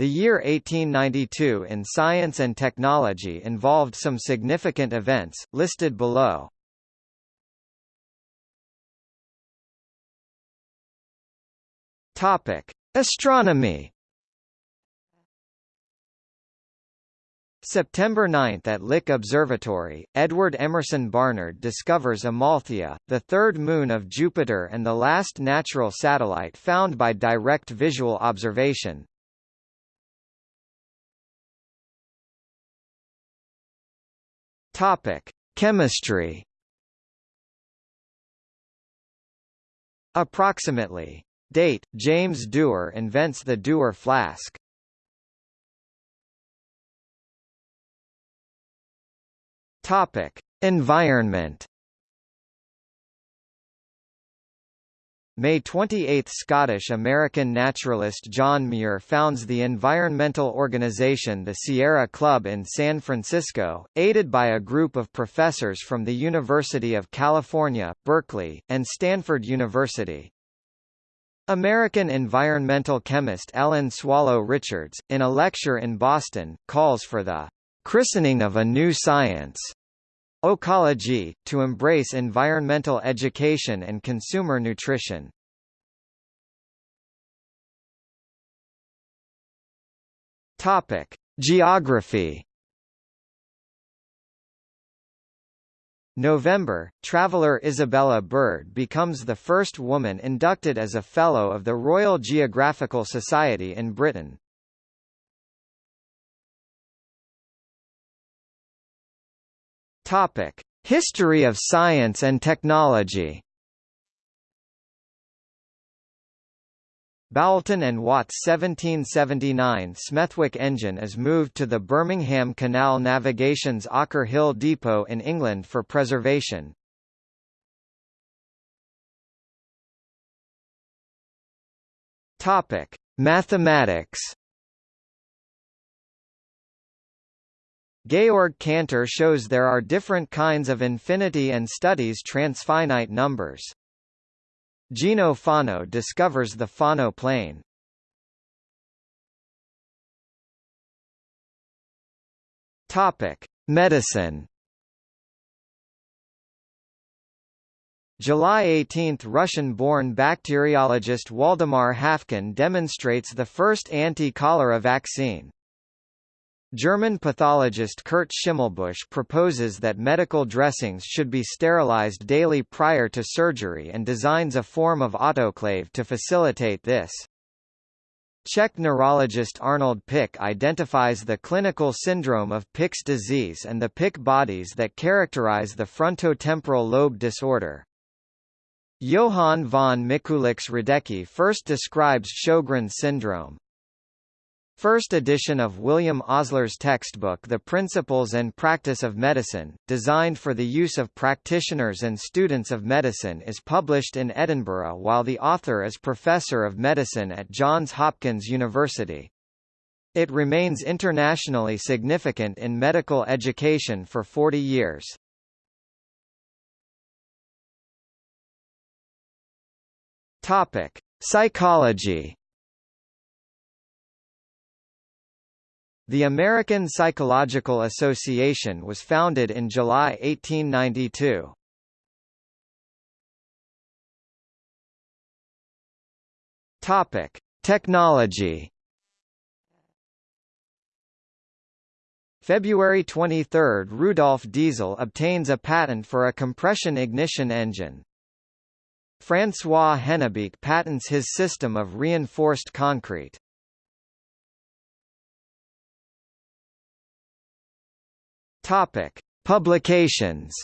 The year 1892 in science and technology involved some significant events, listed below. Topic: Astronomy. September 9 at Lick Observatory, Edward Emerson Barnard discovers Amalthea, the third moon of Jupiter and the last natural satellite found by direct visual observation. Topic: Chemistry. Approximately Date: James Dewar invents the Dewar flask. Topic: Environment. May 28 – Scottish-American naturalist John Muir founds the environmental organization the Sierra Club in San Francisco, aided by a group of professors from the University of California, Berkeley, and Stanford University. American environmental chemist Ellen Swallow Richards, in a lecture in Boston, calls for the christening of a new science, ecology, to embrace environmental education and consumer nutrition. Topic: Geography November, traveller Isabella Bird becomes the first woman inducted as a Fellow of the Royal Geographical Society in Britain. History of science and technology Boulton and Watt's 1779 Smethwick engine is moved to the Birmingham Canal Navigation's Ocker Hill Depot in England for preservation. Topic: Mathematics. Georg Cantor shows there are different kinds of infinity and studies transfinite numbers. Gino Fano discovers the Fano plane. Topic: Medicine. July 18 – Russian-born bacteriologist Waldemar Haffkine demonstrates the first anti-cholera vaccine. German pathologist Kurt Schimmelbusch proposes that medical dressings should be sterilized daily prior to surgery and designs a form of autoclave to facilitate this. Czech neurologist Arnold Pick identifies the clinical syndrome of Pick's disease and the Pick bodies that characterize the frontotemporal lobe disorder. Johann von Mikulicz-Radecki first describes Sjogren's syndrome. First edition of William Osler's textbook The Principles and Practice of Medicine, designed for the use of practitioners and students of medicine is published in Edinburgh while the author is Professor of Medicine at Johns Hopkins University. It remains internationally significant in medical education for 40 years. Topic: Psychology The American Psychological Association was founded in July 1892. Topic: Technology. February 23 – Rudolf Diesel obtains a patent for a compression ignition engine. François Hennebique patents his system of reinforced concrete. Topic: Publications.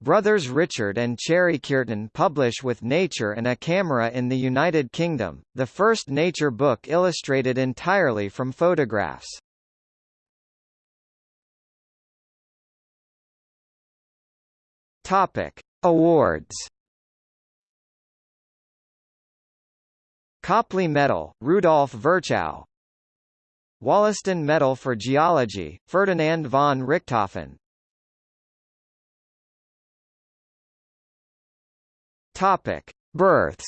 Brothers Richard and Cherry Kearton publish with Nature and a Camera in the United Kingdom, the first nature book illustrated entirely from photographs. Topic: Awards. Copley Medal, Rudolf Virchow, Wollaston Medal for Geology, Ferdinand von Richthofen. Topic: Births.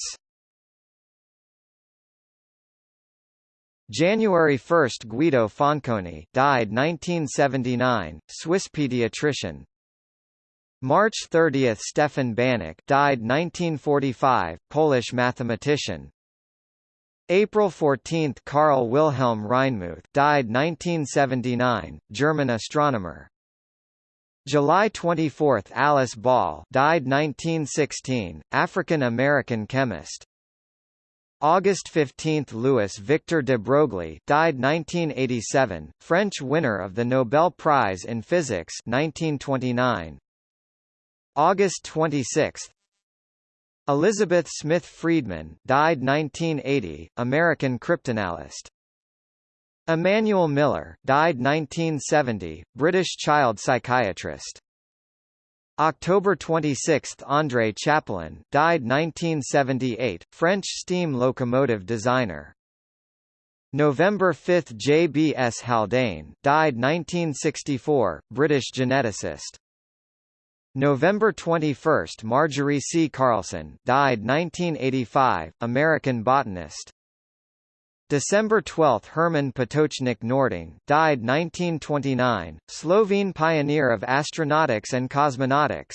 January 1 Guido Fanconi died 1979, Swiss pediatrician. March 30 Stefan Banach died 1945, Polish mathematician. April 14 Carl Wilhelm Reinmuth died 1979, German astronomer. July 24 Alice Ball died 1916, African-American chemist. August 15 Louis Victor de Broglie died 1987, French winner of the Nobel Prize in Physics 1929. August 26 Elizabeth Smith Friedman died 1980, American cryptanalyst. Emmanuel Miller died 1970, British child psychiatrist. October 26 André Chapelon, died 1978, French steam locomotive designer. November 5 J. B. S. Haldane died 1964, British geneticist. November 21 Margery C. Carlson died 1985, American botanist. December 12 Herman Potočnik Noordung died 1929, Slovene pioneer of astronautics and cosmonautics.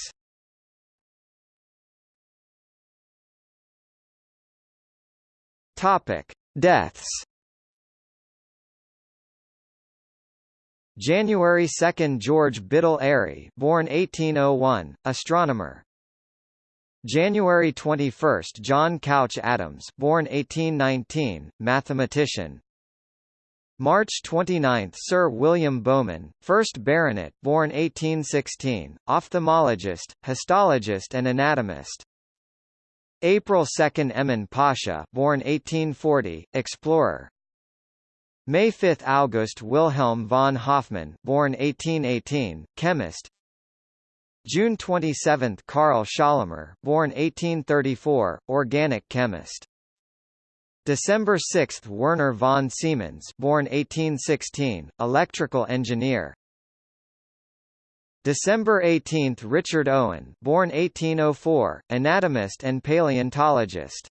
Topic: Deaths January 2 George Biddle Airy born 1801, astronomer. January 21 John Couch Adams born 1819, mathematician. March 29 Sir William Bowman, 1st Baronet born 1816, ophthalmologist, histologist and anatomist. April 2 Emin Pasha born 1840, explorer. May 5 August Wilhelm von Hofmann born 1818, chemist. June 27 Karl Schorlemmer born 1834, organic chemist. December 6 Werner von Siemens born 1816, electrical engineer. December 18 Richard Owen born 1804, anatomist and paleontologist